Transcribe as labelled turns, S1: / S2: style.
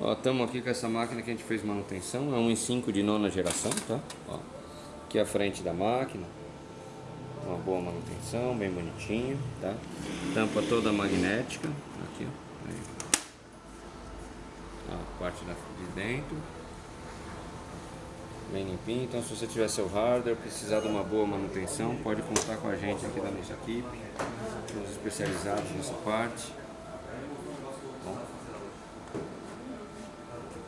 S1: Ó, estamos aqui com essa máquina que a gente fez manutenção, é um i5 de nona geração, tá? Ó, aqui a frente da máquina, uma boa manutenção, bem bonitinho, tá? Tampa toda magnética, aqui, ó, aí. a parte da, de dentro, bem limpinho. Então, se você tiver seu hardware, precisar de uma boa manutenção, pode contar com a gente aqui da nossa equipe, os especializados nessa parte.